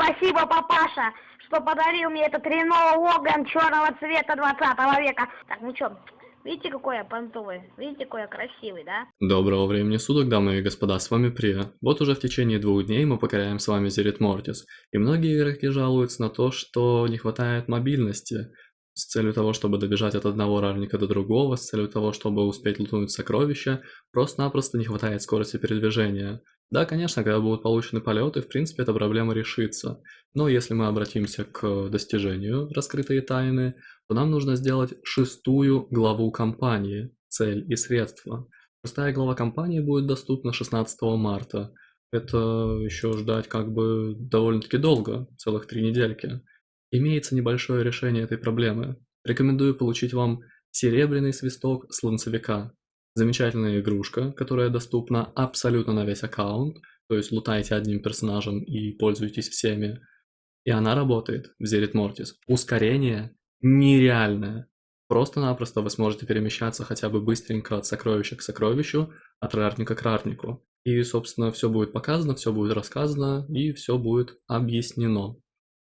спасибо, папаша, что подарил мне этот Рено Логан черного цвета 20 века. Так, ну чё, видите, какой я понтовый? Видите, какой я красивый, да? Доброго времени суток, дамы и господа, с вами Прия. Вот уже в течение двух дней мы покоряем с вами Зерит Мортис, и многие игроки жалуются на то, что не хватает мобильности, с целью того, чтобы добежать от одного равника до другого, с целью того, чтобы успеть лутнуть сокровища, просто-напросто не хватает скорости передвижения. Да, конечно, когда будут получены полеты, в принципе, эта проблема решится. Но если мы обратимся к достижению раскрытые тайны, то нам нужно сделать шестую главу кампании «Цель и средства». Шестая глава кампании будет доступна 16 марта. Это еще ждать как бы довольно-таки долго, целых три недельки. Имеется небольшое решение этой проблемы. Рекомендую получить вам серебряный свисток слонцевика. Замечательная игрушка, которая доступна абсолютно на весь аккаунт, то есть лутайте одним персонажем и пользуйтесь всеми. И она работает в Зерит Мортис. Ускорение нереальное. Просто-напросто вы сможете перемещаться хотя бы быстренько от сокровища к сокровищу, от рарника к рарнику. И, собственно, все будет показано, все будет рассказано и все будет объяснено.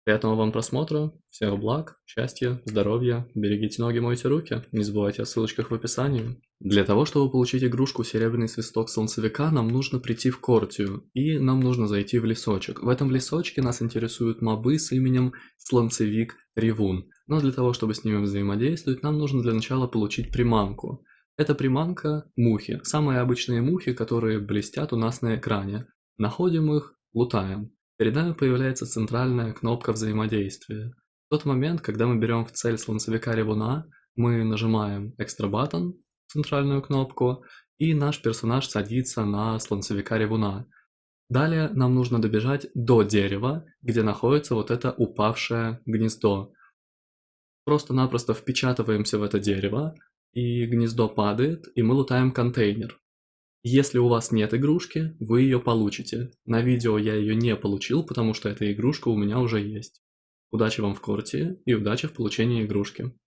Приятного вам просмотра, всех благ, счастья, здоровья, берегите ноги, мойте руки, не забывайте о ссылочках в описании. Для того, чтобы получить игрушку Серебряный свисток Солнцевика, нам нужно прийти в Кортию, и нам нужно зайти в лесочек. В этом лесочке нас интересуют мобы с именем Слонцевик Ревун, но для того, чтобы с ними взаимодействовать, нам нужно для начала получить приманку. Это приманка мухи, самые обычные мухи, которые блестят у нас на экране. Находим их, лутаем. Перед нами появляется центральная кнопка взаимодействия. В тот момент, когда мы берем в цель слонцевика ревуна, мы нажимаем Extra Button, центральную кнопку, и наш персонаж садится на слонцевика ревуна. Далее нам нужно добежать до дерева, где находится вот это упавшее гнездо. Просто-напросто впечатываемся в это дерево, и гнездо падает, и мы лутаем контейнер. Если у вас нет игрушки, вы ее получите. На видео я ее не получил, потому что эта игрушка у меня уже есть. Удачи вам в корте и удачи в получении игрушки.